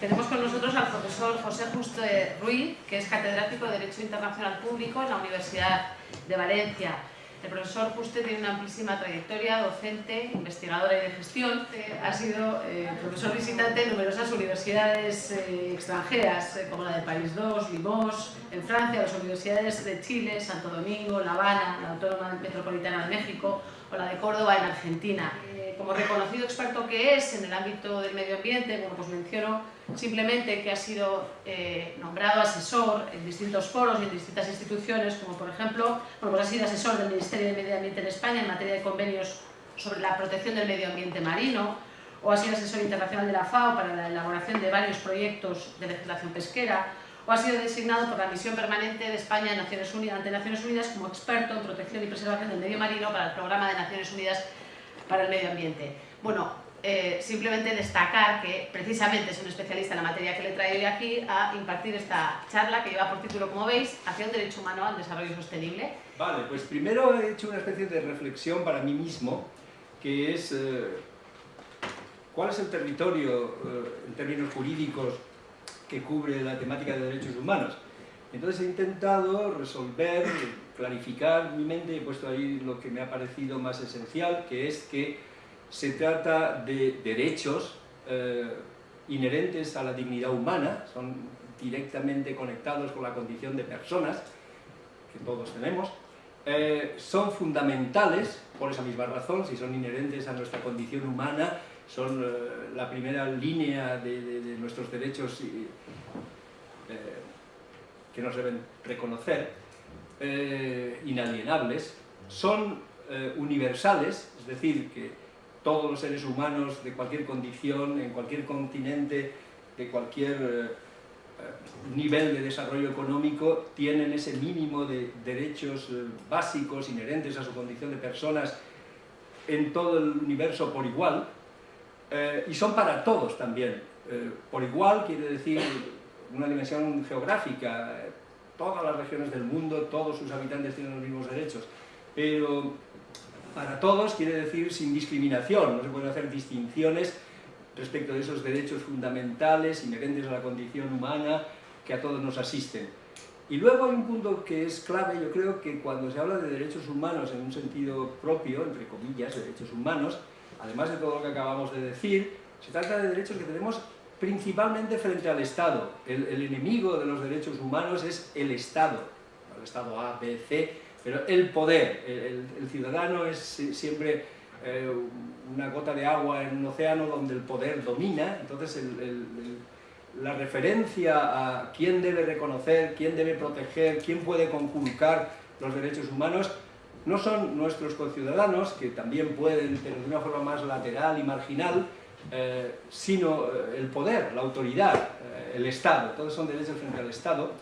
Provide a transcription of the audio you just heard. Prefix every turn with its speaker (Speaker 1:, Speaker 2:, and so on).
Speaker 1: Tenemos con nosotros al profesor José Justo Ruiz, que es catedrático de Derecho Internacional Público en la Universidad de Valencia. El profesor Juste tiene una amplísima trayectoria docente, investigadora y de gestión. Ha sido eh, profesor visitante en numerosas universidades eh, extranjeras, eh, como la de París II, Limoges, en Francia, las universidades de Chile, Santo Domingo, La Habana, la Autónoma Metropolitana de México o la de Córdoba en Argentina. Como reconocido experto que es en el ámbito del medio ambiente, bueno, pues menciono simplemente que ha sido nombrado asesor en distintos foros y en distintas instituciones, como por ejemplo, bueno, pues ha sido asesor del Ministerio de Medio Ambiente en España en materia de convenios sobre la protección del medio ambiente marino, o ha sido asesor internacional de la FAO para la elaboración de varios proyectos de legislación pesquera, o ha sido designado por la Misión Permanente de España Naciones Unidas, ante Naciones Unidas como experto en protección y preservación del medio marino para el Programa de Naciones Unidas para el Medio Ambiente. Bueno, eh, simplemente destacar que precisamente es un especialista en la materia que le traigo hoy aquí a impartir esta charla que lleva por título, como veis, hacia un derecho humano al desarrollo sostenible.
Speaker 2: Vale, pues primero he hecho una especie de reflexión para mí mismo, que es eh, cuál es el territorio eh, en términos jurídicos que cubre la temática de derechos humanos. Entonces he intentado resolver, clarificar mi mente, he puesto ahí lo que me ha parecido más esencial, que es que se trata de derechos eh, inherentes a la dignidad humana, son directamente conectados con la condición de personas, que todos tenemos, eh, son fundamentales, por esa misma razón, si son inherentes a nuestra condición humana, son eh, la primera línea de, nuestros derechos que nos deben reconocer, inalienables, son universales, es decir, que todos los seres humanos de cualquier condición, en cualquier continente, de cualquier eh, eh, nivel de desarrollo económico, tienen ese mínimo de derechos eh, básicos inherentes a su condición de personas en todo el universo por igual, y son para todos también. por igual quiere decir una dimensión geográfica, todas las regiones del mundo, todos sus habitantes tienen los mismos derechos, pero para todos quiere decir sin discriminación, no se pueden hacer distinciones respecto de esos derechos fundamentales, inherentes a la condición humana, que a todos nos asisten. Y luego hay un punto que es clave, yo creo que cuando se habla de derechos humanos en un sentido propio, entre comillas, derechos humanos, además de todo lo que acabamos de decir, se trata de derechos que tenemos principalmente frente al Estado. El, enemigo de los derechos humanos es el Estado, el Estado A, B, C, pero el poder, el, ciudadano es siempre eh, una gota de agua en un océano donde el poder domina, entonces la referencia a quién debe reconocer, quién debe proteger, quién puede conculcar los derechos humanos, no son nuestros conciudadanos, que también pueden, pero de una forma más lateral y marginal, eh, sino eh, el poder, la autoridad, el Estado, todos son derechos frente al Estado,